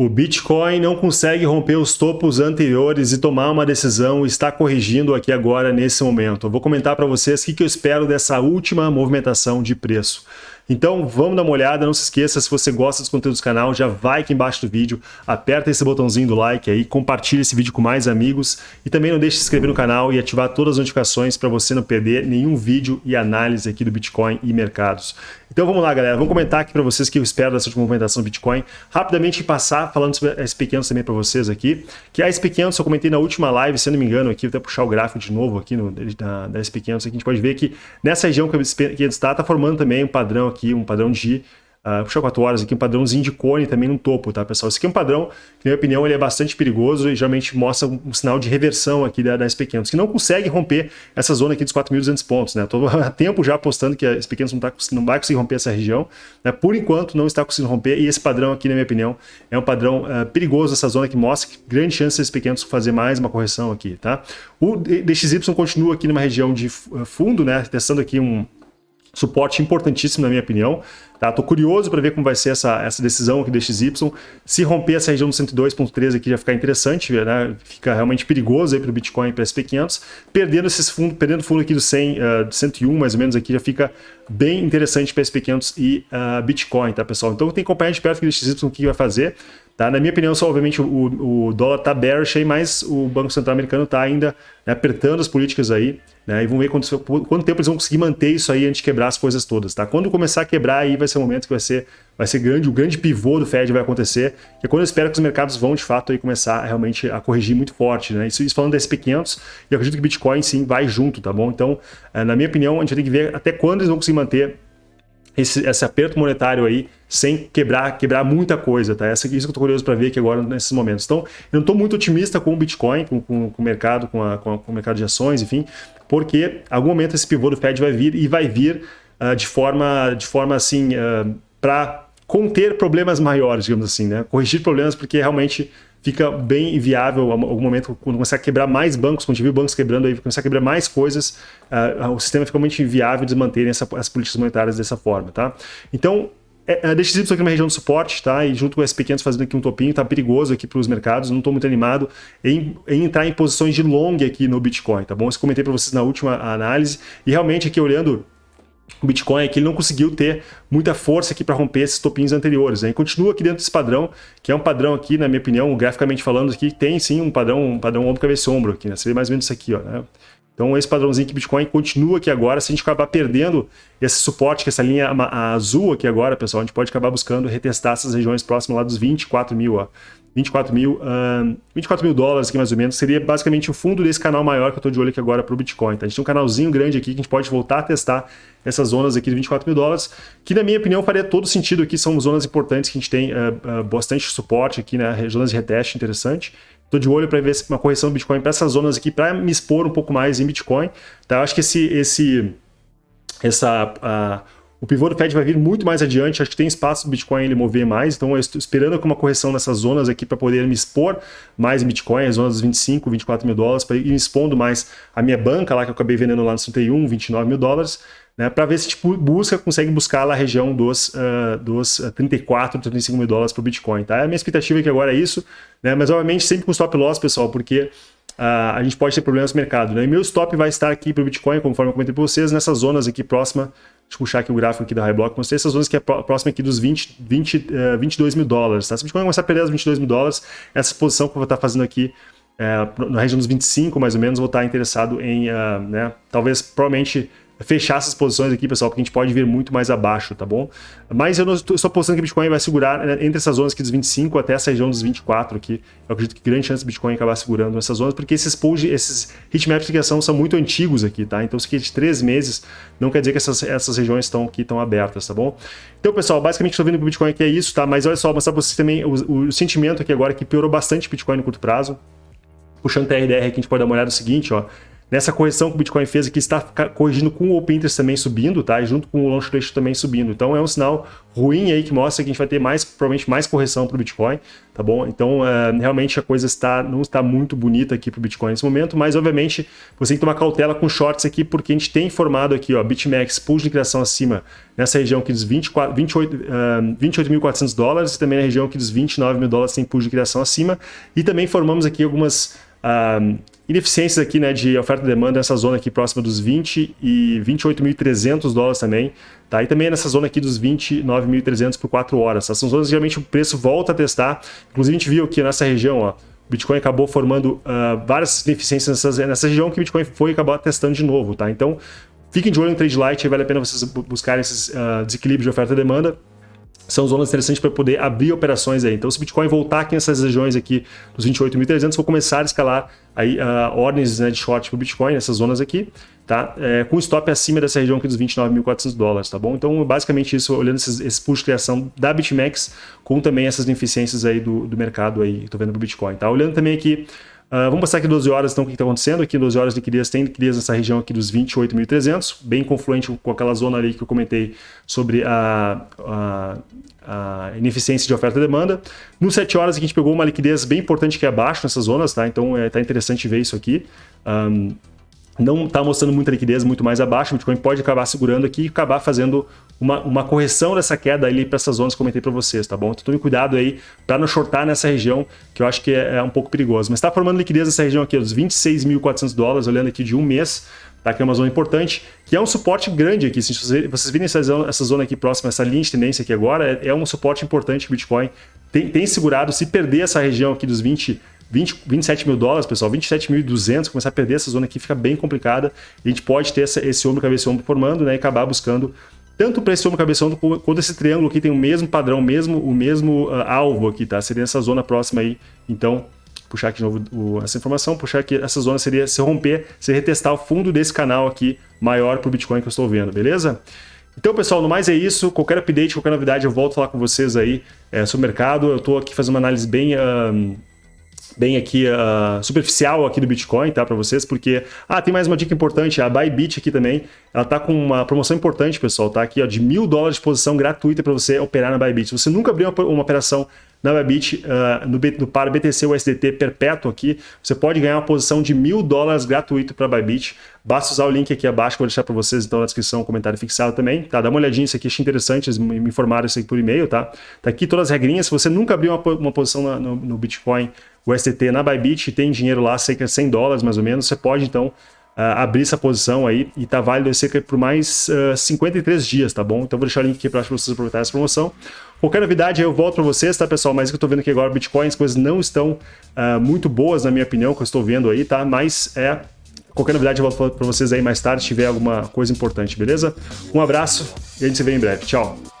O Bitcoin não consegue romper os topos anteriores e tomar uma decisão, está corrigindo aqui agora nesse momento. Eu vou comentar para vocês o que eu espero dessa última movimentação de preço. Então vamos dar uma olhada, não se esqueça, se você gosta dos conteúdos do canal, já vai aqui embaixo do vídeo, aperta esse botãozinho do like aí, compartilha esse vídeo com mais amigos e também não deixe de se inscrever no canal e ativar todas as notificações para você não perder nenhum vídeo e análise aqui do Bitcoin e mercados. Então vamos lá, galera. Vamos comentar aqui para vocês o que eu espero dessa última movimentação do Bitcoin. Rapidamente passar falando sobre a SP500 também para vocês aqui. Que a SP500 eu comentei na última live, se não me engano, aqui, vou até puxar o gráfico de novo aqui no, da, da SP500. Aqui a gente pode ver que nessa região que a SP500 está, está formando também um padrão aqui, um padrão de Uh, puxar 4 horas aqui, um padrãozinho de cone também no topo, tá, pessoal? Esse aqui é um padrão que, na minha opinião, ele é bastante perigoso e geralmente mostra um, sinal de reversão aqui da, da SP500, que não consegue romper essa zona aqui dos 4.200 pontos, né? Estou há tempo já apostando que a SP500 não, tá, não vai conseguir romper essa região, né? Por enquanto, não está conseguindo romper e esse padrão aqui, na minha opinião, é um padrão uh, perigoso, essa zona que mostra que grande chance da SP500 fazer mais uma correção aqui, tá? O DXY continua aqui numa região de fundo, né? Testando aqui um suporte importantíssimo na minha opinião. Tá? Tô curioso para ver como vai ser essa, essa decisão aqui do XY. Se romper essa região do 102.13 aqui já ficar interessante, né? fica realmente perigoso aí para o Bitcoin e para SP500. Perdendo esses fundos, perdendo fundo aqui do 100, uh, do 101 mais ou menos aqui já fica bem interessante para SP500 e uh, Bitcoin, tá pessoal? Então tem que acompanhar de perto aqui do XY o que vai fazer. Tá? Na minha opinião, só, obviamente, o, o dólar está bearish aí, mas o Banco Central americano está ainda né, apertando as políticas aí, né, e vamos ver quanto, quanto, tempo eles vão conseguir manter isso aí antes de quebrar as coisas todas. Tá? Quando começar a quebrar, aí vai ser o momento que vai ser, vai ser grande, o grande pivô do Fed vai acontecer, que é quando eu espero que os mercados vão, de fato, aí começar realmente a corrigir muito forte. Né? Isso, isso falando da SP500, e eu acredito que Bitcoin, sim, vai junto, tá bom? Então, eh, na minha opinião, a gente ter que ver até quando eles vão conseguir manter esse, esse, aperto monetário aí sem quebrar, quebrar muita coisa, tá? Essa, isso que eu tô curioso para ver aqui agora nesses momentos. Então, eu não estou muito otimista com o Bitcoin, com, com, com o mercado, com, a, com, a, com, o mercado de ações, enfim, porque algum momento esse pivô do Fed vai vir e vai vir uh, de forma, de forma assim, uh, ah, para conter problemas maiores, digamos assim, né? Corrigir problemas porque realmente fica bem inviável algum momento quando começar a quebrar mais bancos, quando a gente bancos quebrando aí, começar a quebrar mais coisas, uh, o sistema fica muito inviável de manterem essa, as políticas monetárias dessa forma, tá? Então, é, a DXY aqui numa região de suporte, tá? E junto com o SP500 fazendo aqui um topinho, tá perigoso aqui para os mercados, não estou muito animado em, em, entrar em posições de long aqui no Bitcoin, tá bom? Eu comentei para vocês na última análise, e realmente aqui olhando o Bitcoin é que ele não conseguiu ter muita força aqui para romper esses topinhos anteriores. Né? E continua aqui dentro desse padrão, que é um padrão aqui, na minha opinião, graficamente falando aqui, tem sim um padrão, um padrão ombro, cabeça ombro aqui, né? Vê mais ou menos isso aqui, ó, né? Então esse padrãozinho que Bitcoin continua aqui agora, se a gente acabar perdendo esse suporte, que essa linha azul aqui agora, pessoal, a gente pode acabar buscando retestar essas regiões próximas lá dos 24 mil, ó. 24 mil, uh, 24 mil dólares aqui mais ou menos, seria basicamente o fundo desse canal maior que eu estou de olho aqui agora para o Bitcoin. Tá? A gente tem um canalzinho grande aqui que a gente pode voltar a testar essas zonas aqui de 24 mil dólares, que na minha opinião faria todo sentido aqui, são zonas importantes que a gente tem uh, uh, bastante suporte aqui, né? zonas de reteste interessante. Estou de olho para ver uma correção do Bitcoin para essas zonas aqui, para me expor um pouco mais em Bitcoin. Tá? Eu acho que esse, esse, essa... Uh, o pivô do Fed vai vir muito mais adiante, acho que tem espaço do Bitcoin ele mover mais, então eu estou esperando uma correção nessas zonas aqui para poder me expor mais em Bitcoin, as zonas dos 25, 24 mil dólares, para ir expondo mais a minha banca lá que eu acabei vendendo lá no 31, 29 mil dólares, né, para ver se tipo, busca, consegue buscar lá a região dos, uh, dos 34, 35 mil dólares para o Bitcoin. Tá? A minha expectativa é que agora é isso, né, mas obviamente sempre com stop loss, pessoal, porque Uh, a gente pode ter problemas no mercado. Né? E meu stop vai estar aqui para o Bitcoin, conforme eu comentei para vocês, nessas zonas aqui próxima Deixa eu puxar aqui o gráfico aqui da Highblock, mostrei essas zonas que é próxima aqui dos 20, 20, uh, 22 mil dólares. Tá? Se o Bitcoin começar a perder os 22 mil dólares, essa posição que eu vou estar fazendo aqui é, na região dos 25, mais ou menos, vou estar interessado em, uh, né, talvez, provavelmente, fechar essas posições aqui, pessoal, porque a gente pode vir muito mais abaixo, tá bom? Mas eu não estou apostando que o Bitcoin vai segurar né, entre essas zonas aqui dos 25 até essa região dos 24 aqui. Eu acredito que grande chance do Bitcoin acabar segurando essas zonas, porque esses pulls, esses heatmaps de criação são muito antigos aqui, tá? Então, é de três meses, não quer dizer que essas, essas regiões estão aqui estão abertas, tá bom? Então, pessoal, basicamente estou vendo que o Bitcoin aqui é isso, tá? Mas olha só, vou mostrar para vocês também o, o sentimento aqui agora que piorou bastante o Bitcoin no curto prazo. Puxando TRDR aqui, a gente pode dar uma olhada no seguinte, ó. Nessa correção que o Bitcoin fez aqui, está corrigindo com o Open Interest também subindo, tá? E junto com o Long Ratio também subindo. Então é um sinal ruim aí que mostra que a gente vai ter mais, provavelmente mais correção para o Bitcoin, tá bom? Então é, realmente a coisa está, não está muito bonita aqui para o Bitcoin nesse momento, mas obviamente você tem que tomar cautela com shorts aqui, porque a gente tem informado aqui, ó, BitMEX, pull de liquidação acima nessa região aqui dos 28.400 uh, 28 dólares e também na região aqui dos 29 mil dólares tem pull de liquidação acima. E também formamos aqui algumas uh, ineficiências aqui né, de oferta e demanda nessa zona aqui próxima dos 20 e 28.300 dólares também. Tá? E também nessa zona aqui dos 29.300 por 4 horas. Essas são zonas que geralmente o preço volta a testar. Inclusive a gente viu aqui nessa região, ó, o Bitcoin acabou formando uh, várias ineficiências nessas, nessa região que o Bitcoin foi acabar testando de novo. Tá? Então fiquem de olho no Trade Light, vale a pena vocês buscarem esses uh, desequilíbrios de oferta e demanda são zonas interessantes para poder abrir operações aí. Então, se o Bitcoin voltar aqui nessas regiões aqui dos 28.300, vou começar a escalar aí uh, ordens né, de short para o Bitcoin nessas zonas aqui, tá? É, com stop acima dessa região aqui dos 29.400 dólares, tá bom? Então, basicamente isso, olhando esses, esse push de criação da BitMEX, com também essas ineficiências aí do, do mercado aí, estou vendo para o Bitcoin, tá? Olhando também aqui Uh, vamos passar aqui 12 horas, então, o que está acontecendo. Aqui 12 horas de liquidez, tem liquidez nessa região aqui dos 28.300, bem confluente com aquela zona ali que eu comentei sobre a, a, a ineficiência de oferta e demanda. No 7 horas, a gente pegou uma liquidez bem importante que é abaixo nessas zonas, tá? Então, é, tá interessante ver isso aqui. Um, não está mostrando muita liquidez, muito mais abaixo, o Bitcoin pode acabar segurando aqui e acabar fazendo uma, uma correção dessa queda ali para essas zonas que eu comentei para vocês, tá bom? Então tome cuidado aí para não shortar nessa região, que eu acho que é, é um pouco perigoso. Mas está formando liquidez nessa região aqui, dos 26.400 dólares, olhando aqui de um mês, tá? que é uma zona importante, que é um suporte grande aqui. Se vocês virem essa zona, essa zona aqui próxima, essa linha de tendência aqui agora, é, é um suporte importante que o Bitcoin tem, tem segurado. Se perder essa região aqui dos 20 20, 27 mil dólares, pessoal, 27.200, começar a perder essa zona aqui fica bem complicada. A gente pode ter essa, esse ombro, cabeça ombro formando né, e acabar buscando tanto para esse ombro, cabeça ombro, quanto esse triângulo aqui tem o mesmo padrão, mesmo, o mesmo uh, alvo aqui, tá? Seria essa zona próxima aí. Então, puxar aqui de novo o, essa informação, puxar aqui essa zona seria se romper, se retestar o fundo desse canal aqui maior para o Bitcoin que eu estou vendo, beleza? Então, pessoal, no mais é isso. Qualquer update, qualquer novidade, eu volto a falar com vocês aí é, sobre o mercado. Eu estou aqui fazendo uma análise bem... bem aqui uh, superficial aqui do Bitcoin, tá, para vocês, porque ah, tem mais uma dica importante, a Bybit aqui também, ela tá com uma promoção importante, pessoal, tá aqui, ó, de mil dólares de posição gratuita para você operar na Bybit. Se você nunca abriu uma, uma operação na Bybit, uh, no, no par BTC USDT perpétuo aqui, você pode ganhar uma posição de mil dólares gratuito para Bybit. Basta usar o link aqui abaixo, que eu vou deixar para vocês então na descrição, comentário fixado também, tá? Dá uma olhadinha isso aqui, achei interessante, eles me informaram isso aqui por e-mail, tá? Tá aqui todas as regrinhas, se você nunca abriu uma, uma posição na, no, no Bitcoin o STT na Bybit, tem dinheiro lá, cerca de 100 dólares mais ou menos, você pode então Uh, abrir essa posição aí e tá válido cerca por mais uh, ah, 53 dias, tá bom? Então vou deixar o link aqui para vocês aproveitarem essa promoção. Qualquer novidade eu volto para vocês, tá pessoal? Mas o que eu tô vendo aqui agora, Bitcoin, as coisas não estão uh, muito boas na minha opinião, que eu estou vendo aí, tá? Mas é... Qualquer novidade eu volto para vocês aí mais tarde, se tiver alguma coisa importante, beleza? Um abraço e a gente se vê em breve. Tchau!